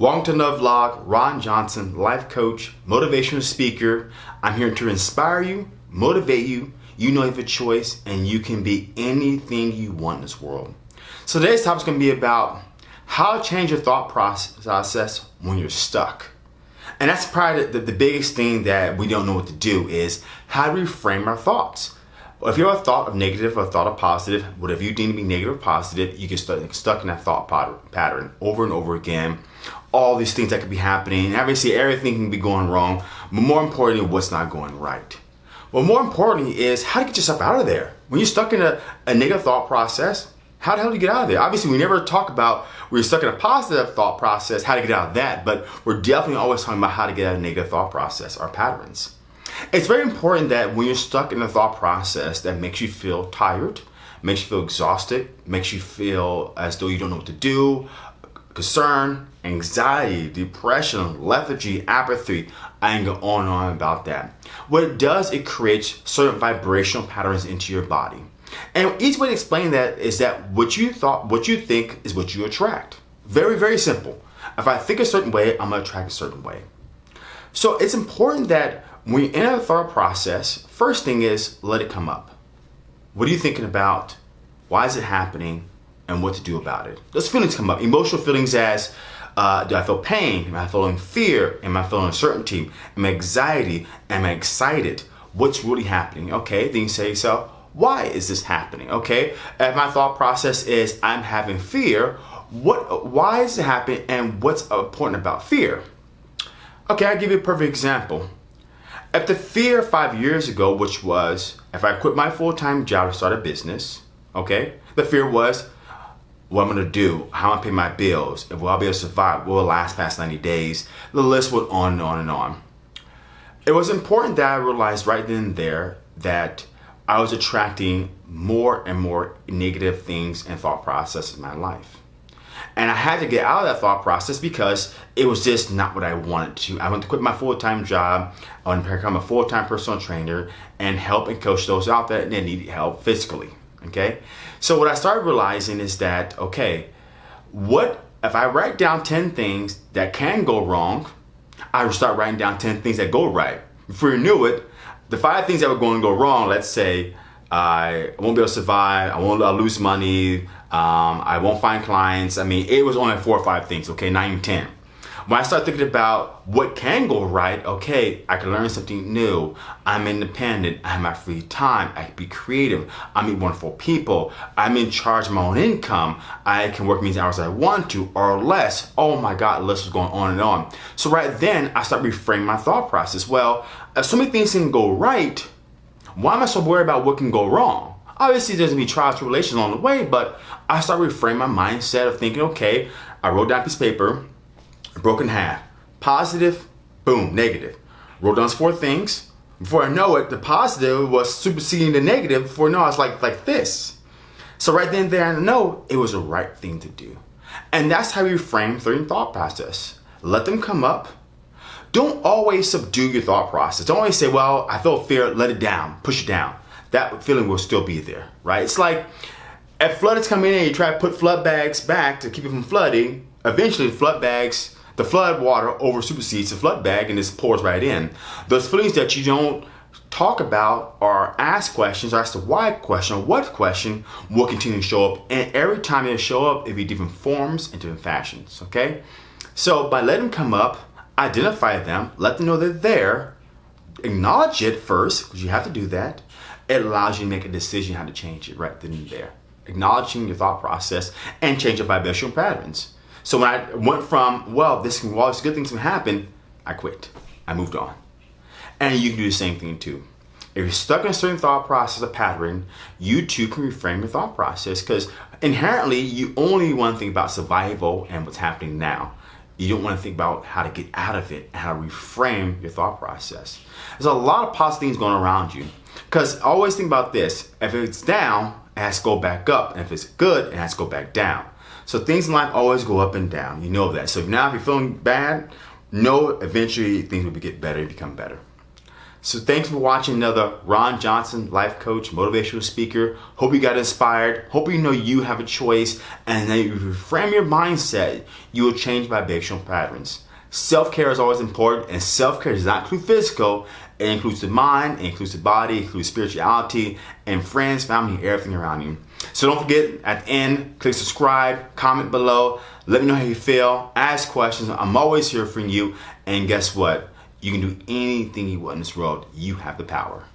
Welcome to another vlog. Ron Johnson, life coach, motivational speaker. I'm here to inspire you, motivate you. You know you have a choice and you can be anything you want in this world. So today's topic is going to be about how to change your thought process when you're stuck. And that's probably the, the, the biggest thing that we don't know what to do is how to reframe our thoughts. If you have a thought of negative or a thought of positive, whatever you deem to be negative or positive, you get stuck, stuck in that thought pattern over and over again. All these things that could be happening. Obviously, everything can be going wrong, but more importantly, what's not going right. Well, more importantly is how to get yourself out of there. When you're stuck in a, a negative thought process, how the hell do you get out of there? Obviously, we never talk about when you're stuck in a positive thought process, how to get out of that, but we're definitely always talking about how to get out of negative thought process, our patterns. It's very important that when you're stuck in a thought process that makes you feel tired, makes you feel exhausted, makes you feel as though you don't know what to do, concern, anxiety, depression, lethargy, apathy, I can go on and on about that. What it does, it creates certain vibrational patterns into your body. And each way to explain that is that what you thought, what you think is what you attract. Very, very simple. If I think a certain way, I'm gonna attract a certain way. So it's important that when you're in a thought process, first thing is let it come up. What are you thinking about? Why is it happening? And what to do about it. Those feelings come up. Emotional feelings as uh, do I feel pain? Am I feeling fear? Am I feeling uncertainty? Am I anxiety? Am I excited? What's really happening? Okay, then you say yourself, Why is this happening? Okay, if my thought process is I'm having fear, what? Why is it happening? And what's important about fear? Okay, I'll give you a perfect example. If the fear five years ago, which was if I quit my full-time job to start a business, okay, the fear was what I'm gonna do, how I'm gonna pay my bills, if will I be able to survive, will it last past 90 days? The list went on and on and on. It was important that I realized right then and there that I was attracting more and more negative things and thought processes in my life. And I had to get out of that thought process because it was just not what I wanted to. I wanted to quit my full-time job. I wanted to become a full-time personal trainer and help and coach those out there that need help physically, okay? So what I started realizing is that, okay, what if I write down 10 things that can go wrong, I would start writing down 10 things that go right. Before you knew it, the five things that were going to go wrong, let's say I won't be able to survive, I won't I'll lose money, um, I won't find clients. I mean, it was only four or five things, okay, nine, ten. When I start thinking about what can go right, okay, I can learn something new. I'm independent. I have my free time. I can be creative. I meet wonderful people. I'm in charge of my own income. I can work many hours I want to or less. Oh my God, the list is going on and on. So right then, I start reframing my thought process. Well, if so many things can go right, why am I so worried about what can go wrong? Obviously, there's gonna be trials and tribulations along the way, but I start reframing my mindset of thinking, okay, I wrote down a piece of paper, broken half. Positive, boom, negative. Wrote down four things. Before I know it, the positive was superseding the negative. Before I know, I was like, like this. So right then there, I know it was the right thing to do. And that's how you frame certain thought process. Let them come up. Don't always subdue your thought process. Don't always say, well, I feel fear, let it down, push it down that feeling will still be there, right? It's like if flood is coming in and you try to put flood bags back to keep it from flooding, eventually flood bags, the flood water over supersedes the flood bag and it pours right in. Those feelings that you don't talk about or ask questions, or ask the why question or what question will continue to show up. And every time they show up, it'll be different forms and different fashions, okay? So by letting them come up, identify them, let them know they're there, acknowledge it first, because you have to do that, it allows you to make a decision how to change it right then and there. Acknowledging your thought process and change your vibrational patterns. So when I went from, well, this can, well, this good things can happen, I quit. I moved on. And you can do the same thing too. If you're stuck in a certain thought process, or pattern, you too can reframe your thought process because inherently you only want to think about survival and what's happening now. You don't want to think about how to get out of it and how to reframe your thought process. There's a lot of positive things going around you. Because always think about this. If it's down, it has to go back up. And if it's good, it has to go back down. So things in life always go up and down. You know that. So now if you're feeling bad, know eventually things will get better and become better. So thanks for watching another Ron Johnson life coach, motivational speaker. Hope you got inspired. Hope you know you have a choice and that you reframe your mindset, you will change vibrational patterns. Self-care is always important and self-care does not include physical. It includes the mind, it includes the body, it includes spirituality and friends, family, everything around you. So don't forget at the end, click subscribe, comment below, let me know how you feel, ask questions. I'm always here for you. And guess what? You can do anything you want in this world. You have the power.